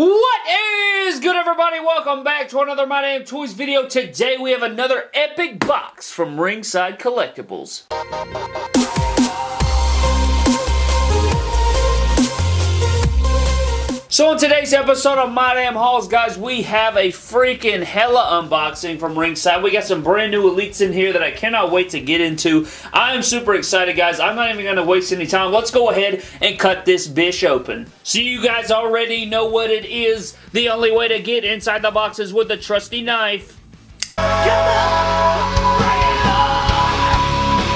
What is good everybody? Welcome back to another My Damn Toys video. Today we have another epic box from Ringside Collectibles. So in today's episode of My Damn Hauls, guys, we have a freaking hella unboxing from Ringside. We got some brand new Elites in here that I cannot wait to get into. I am super excited, guys. I'm not even going to waste any time. Let's go ahead and cut this bish open. So you guys already know what it is. The only way to get inside the box is with a trusty knife.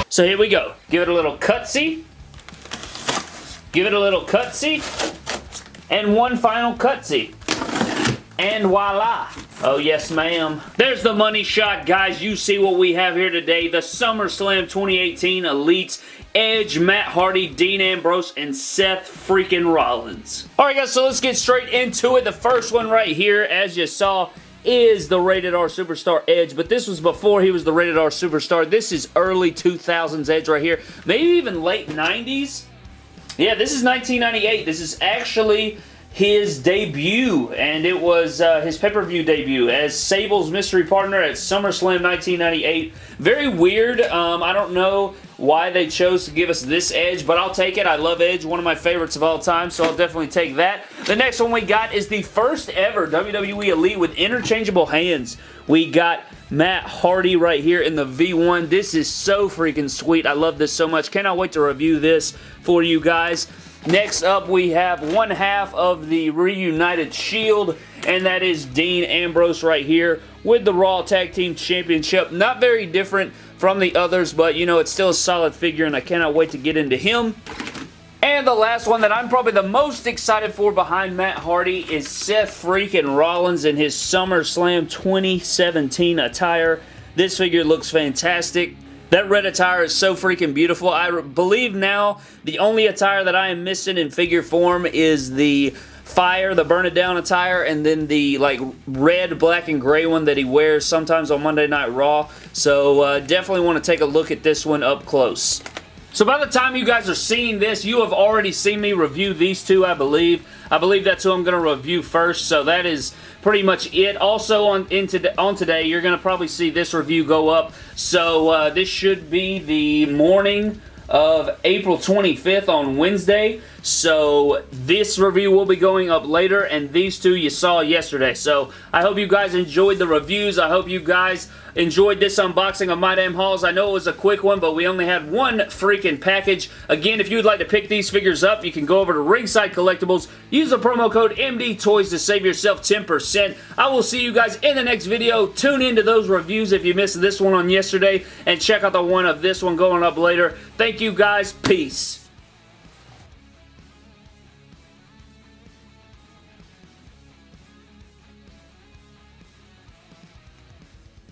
So here we go. Give it a little cutsy. Give it a little cutsy. And one final cutsy. And voila. Oh, yes, ma'am. There's the money shot, guys. You see what we have here today. The SummerSlam 2018 Elites Edge, Matt Hardy, Dean Ambrose, and Seth freaking Rollins. Alright guys, so let's get straight into it. The first one right here, as you saw, is the Rated R Superstar Edge, but this was before he was the Rated R Superstar. This is early 2000s Edge right here. Maybe even late 90s. Yeah, this is 1998. This is actually his debut, and it was uh, his pay-per-view debut as Sable's mystery partner at SummerSlam 1998. Very weird. Um, I don't know why they chose to give us this Edge, but I'll take it. I love Edge, one of my favorites of all time, so I'll definitely take that. The next one we got is the first ever WWE Elite with interchangeable hands. We got Matt Hardy right here in the V1. This is so freaking sweet. I love this so much. Cannot wait to review this for you guys. Next up, we have one half of the Reunited Shield, and that is Dean Ambrose right here with the Raw Tag Team Championship. Not very different from the others, but, you know, it's still a solid figure, and I cannot wait to get into him. And the last one that I'm probably the most excited for behind Matt Hardy is Seth freaking Rollins in his SummerSlam 2017 attire. This figure looks fantastic. That red attire is so freaking beautiful. I believe now the only attire that I am missing in figure form is the fire, the burn it down attire, and then the like red, black, and gray one that he wears sometimes on Monday Night Raw. So uh, definitely want to take a look at this one up close. So by the time you guys are seeing this, you have already seen me review these two, I believe. I believe that's who I'm going to review first, so that is pretty much it. Also on, into, on today, you're going to probably see this review go up. So uh, this should be the morning of April 25th on Wednesday. So this review will be going up later and these two you saw yesterday. So I hope you guys enjoyed the reviews. I hope you guys enjoyed this unboxing of My Damn Hauls. I know it was a quick one, but we only had one freaking package. Again, if you would like to pick these figures up, you can go over to Ringside Collectibles, use the promo code MDTOYS to save yourself 10%. I will see you guys in the next video. Tune into those reviews if you missed this one on yesterday, and check out the one of this one going up later. Thank you guys. Peace.